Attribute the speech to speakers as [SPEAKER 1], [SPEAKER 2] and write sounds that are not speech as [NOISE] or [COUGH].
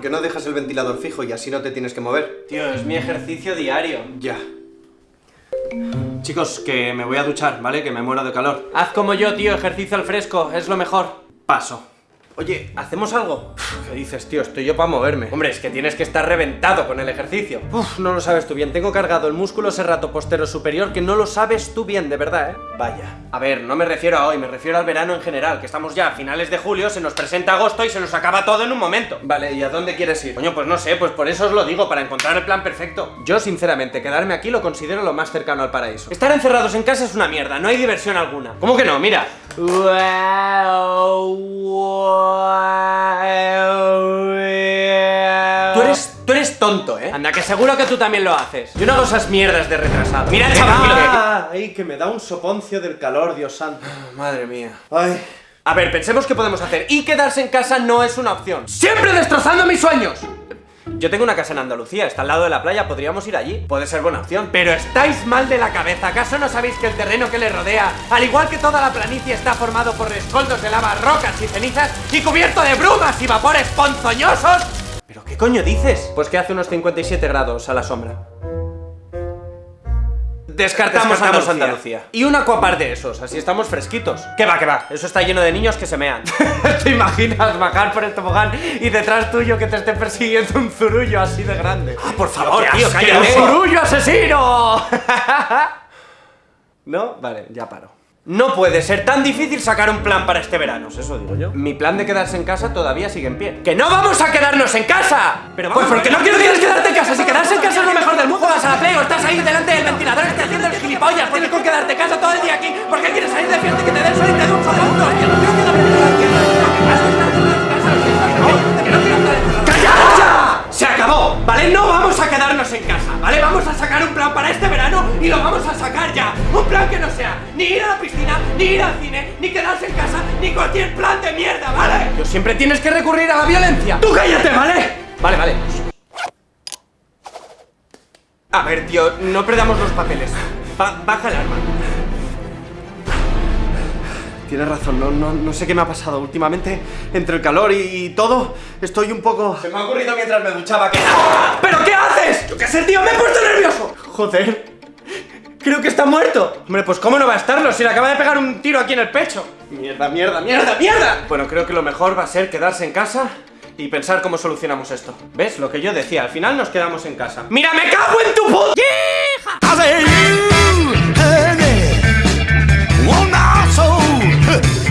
[SPEAKER 1] qué no dejas el ventilador fijo y así no te tienes que mover?
[SPEAKER 2] Tío, es mi ejercicio diario.
[SPEAKER 1] Ya. Chicos, que me voy a duchar, ¿vale? Que me muero de calor.
[SPEAKER 2] Haz como yo, tío, ejercicio al fresco, es lo mejor.
[SPEAKER 1] Paso. Oye, ¿hacemos algo? ¿Qué dices, tío? Estoy yo para moverme.
[SPEAKER 2] Hombre, es que tienes que estar reventado con el ejercicio.
[SPEAKER 1] Uf, no lo sabes tú bien. Tengo cargado el músculo serrato postero superior que no lo sabes tú bien, de verdad, ¿eh?
[SPEAKER 2] Vaya. A ver, no me refiero a hoy, me refiero al verano en general, que estamos ya a finales de julio, se nos presenta agosto y se nos acaba todo en un momento.
[SPEAKER 1] Vale, ¿y a dónde quieres ir?
[SPEAKER 2] Coño, pues no sé, pues por eso os lo digo, para encontrar el plan perfecto.
[SPEAKER 1] Yo, sinceramente, quedarme aquí lo considero lo más cercano al paraíso.
[SPEAKER 2] Estar encerrados en casa es una mierda, no hay diversión alguna. ¿Cómo que no? Mira. Tú eres, tú eres tonto, ¿eh? Anda, que seguro que tú también lo haces. Yo no hago esas mierdas de retrasado. Mira, chaval,
[SPEAKER 1] Ah, ay, que me da un soponcio del calor, Dios santo.
[SPEAKER 2] Madre mía.
[SPEAKER 1] Ay.
[SPEAKER 2] A ver, pensemos qué podemos hacer. Y quedarse en casa no es una opción. ¡Siempre destrozando mis sueños! Yo tengo una casa en Andalucía, está al lado de la playa, podríamos ir allí. Puede ser buena opción. Pero estáis mal de la cabeza. ¿Acaso no sabéis que el terreno que le rodea, al igual que toda la planicie, está formado por rescoldos de lava, rocas y cenizas y cubierto de brumas y vapores ponzoñosos? ¿Pero qué coño dices? Pues que hace unos 57 grados a la sombra. Descartamos,
[SPEAKER 1] Descartamos
[SPEAKER 2] Andalucía.
[SPEAKER 1] Andalucía.
[SPEAKER 2] Y un acuapar de esos, así estamos fresquitos. ¿Qué va, qué va? Eso está lleno de niños que se mean. [LAUGHS] ¿Te imaginas bajar por el tobogán y detrás tuyo que te esté persiguiendo un zurullo así de grande? ¡Ah, por
[SPEAKER 1] favor, tío, cállate.
[SPEAKER 2] ¡Un zurullo asesino! [LAUGHS] ¿No? Vale, ya paro. No puede ser tan difícil sacar un plan para este verano.
[SPEAKER 1] Eso digo yo.
[SPEAKER 2] Mi plan de quedarse en casa todavía sigue en pie. ¡Que no vamos a quedarnos en casa! Pero vamos, pues porque no quiero que quieres quedarte en casa. Si quedarse en casa es lo mejor del mundo, vas a la play o estás ahí delante del ventilador, estás haciendo el gilipollas. Tienes que quedarte en casa todo el día aquí. ¿Por qué quieres salir de fiesta y que te den sol y te den un segundo? Que. Se acabó, ¿vale? No vamos a quedarnos en casa, ¿vale? Vamos a sacar un plan para este verano y lo vamos a sacar ya. Un plan que no sea ni ir a la piscina, ni ir al cine, ni quedarse en casa, ni cualquier plan de mierda, ¿vale? Yo siempre tienes que recurrir a la violencia. ¡Tú cállate, ¿vale? Vale, vale. A ver, tío, no perdamos los papeles. Ba- baja el arma.
[SPEAKER 1] Tienes razón, no, no, no sé qué me ha pasado últimamente. Entre el calor y, y todo, estoy un poco...
[SPEAKER 2] Se me ha ocurrido mientras me duchaba que... ¿Pero qué haces? Yo qué sé, tío, me he puesto nervioso. Joder. Creo que está muerto. Hombre, pues cómo no va a estarlo si le acaba de pegar un tiro aquí en el pecho. Mierda, mierda, mierda, mierda. Bueno, creo que lo mejor va a ser quedarse en casa y pensar cómo solucionamos esto. ¿Ves? Lo que yo decía, al final nos quedamos en casa. ¡Mira, me cago en tu puta! ¡Hija!